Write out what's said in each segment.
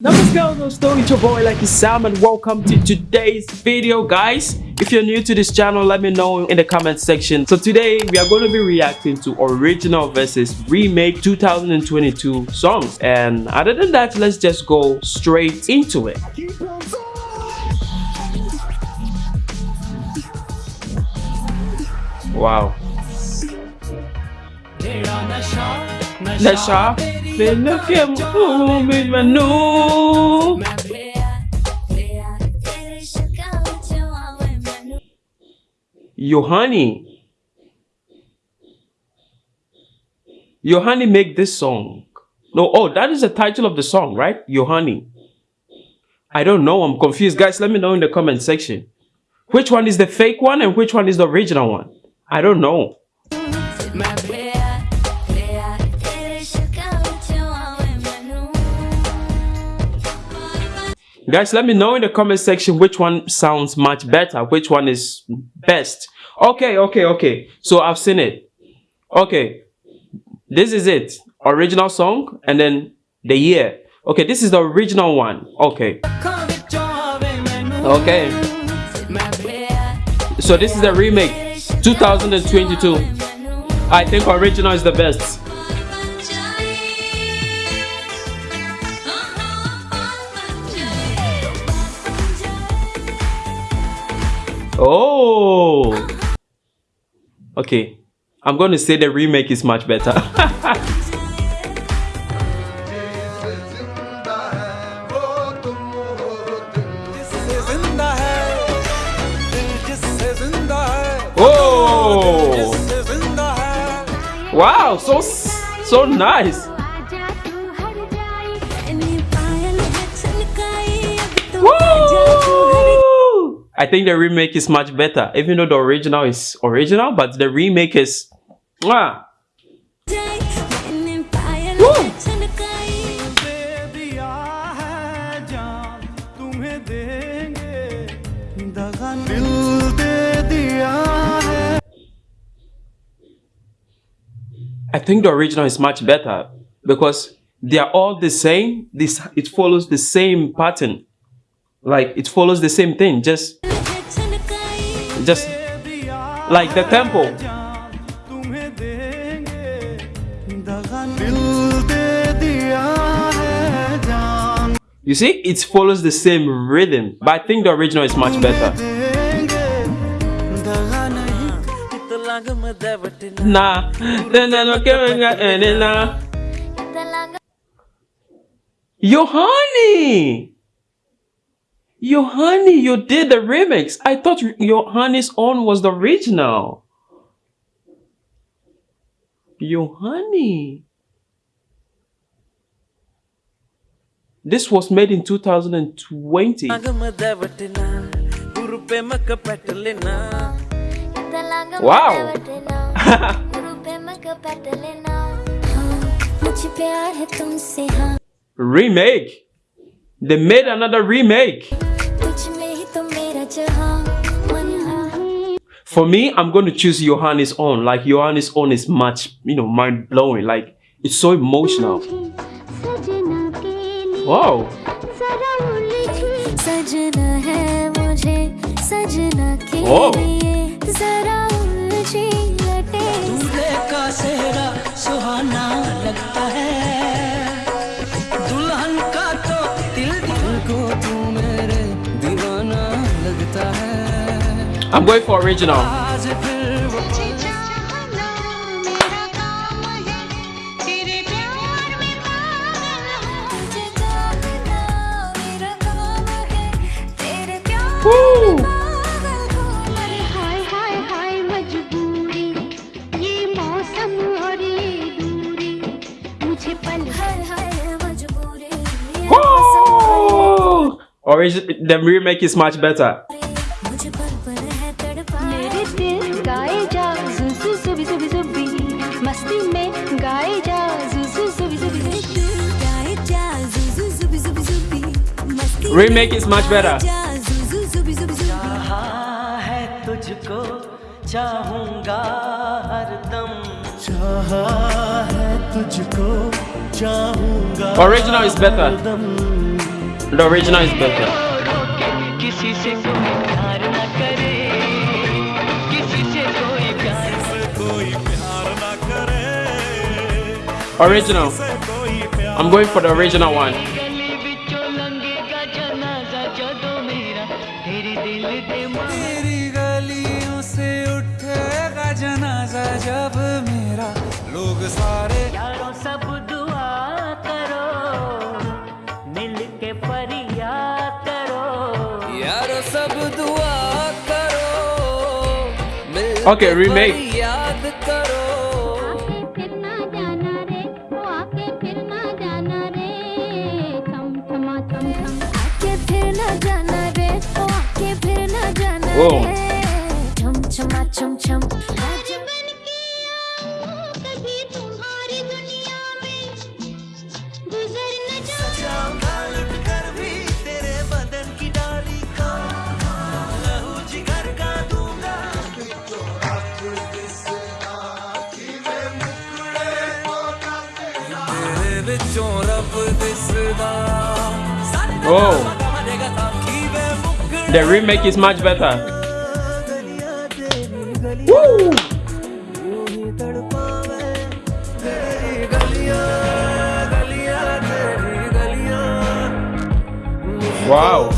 Namaskar, story it's your boy Lucky Sam and welcome to today's video guys. If you're new to this channel, let me know in the comment section. So today we are going to be reacting to original versus remake 2022 songs. And other than that, let's just go straight into it. Wow. नशा Yohani. Yohani make this song. No, oh, that is the title of the song, right? Yohani. I don't know. I'm confused. Guys, let me know in the comment section. Which one is the fake one and which one is the original one? I don't know. Guys, let me know in the comment section which one sounds much better, which one is best. Okay, okay, okay. So I've seen it. Okay, this is it. Original song and then the year. Okay, this is the original one. Okay. Okay. So this is the remake, 2022. I think original is the best. Oh. Okay. I'm going to say the remake is much better. oh. Wow, so so nice. I think the remake is much better, even though the original is original, but the remake is mwah. I think the original is much better because they are all the same. This it follows the same pattern. Like it follows the same thing, just just like the tempo. You see, it follows the same rhythm, but I think the original is much better. Nah, Yohani! Yohani, you did the remix. I thought Yohani's own was the original. Yohani. This was made in 2020. wow. remake. They made another remake. For me, I'm going to choose Yohani's own. Like Yohani's own is much, you know, mind blowing. Like it's so emotional. Wow. Oh. I'm going for original. Origin, the remake is much better. Remake is much better. Original is better. The original is better. Original. I'm going for the original one. जब मेरा लोग सारे यारों सब दुआ करो मिल के फरियाद करो यारों सब दुआ करो Okay, remake. Whoa. Oh, the remake is much better. Woo! Wow.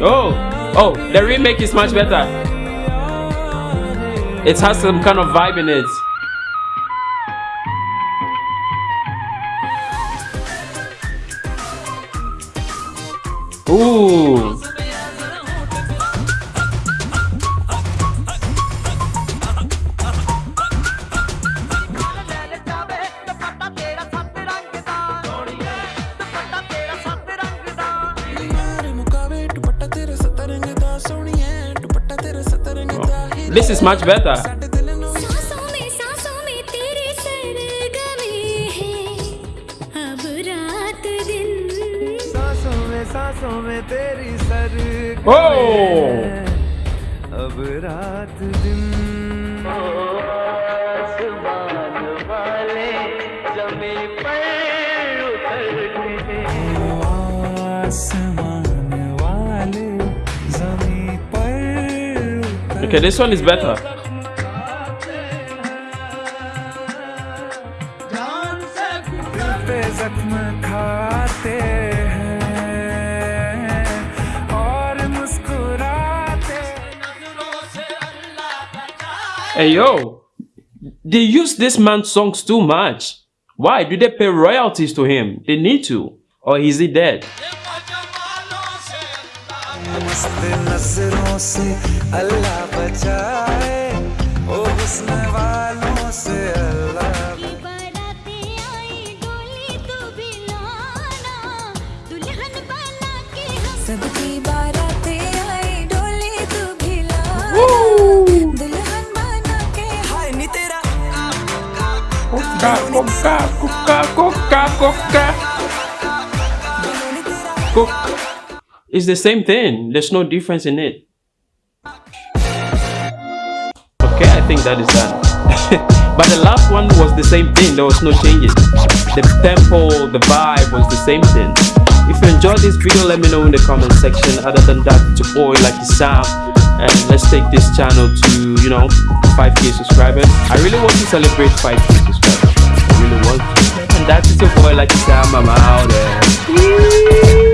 Oh, oh, the remake is much better. It has some kind of vibe in it. Ooh. This is much better. Oh! Okay, this one is better. Hey yo, they use this man's songs too much. Why do they pay royalties to him? They need to. Or is he dead? मस्त नज़रों से अल्लाह बचाए। ओ हुस्न वालों से अल्लाह सबकी बारातें आई डोली तू भिला दुल्हन बना के हाय नी तेरा। कोका कोका कोका कोका कोका कोका it's the same thing. There's no difference in it. Okay, I think that is done. but the last one was the same thing. There was no changes. The tempo, the vibe was the same thing. If you enjoyed this video, let me know in the comment section. Other than that, it's your boy Lucky Sam. And let's take this channel to, you know, 5k subscribers. I really want to celebrate 5k subscribers. I really want to. And that is your boy Lucky Sam. I'm out there.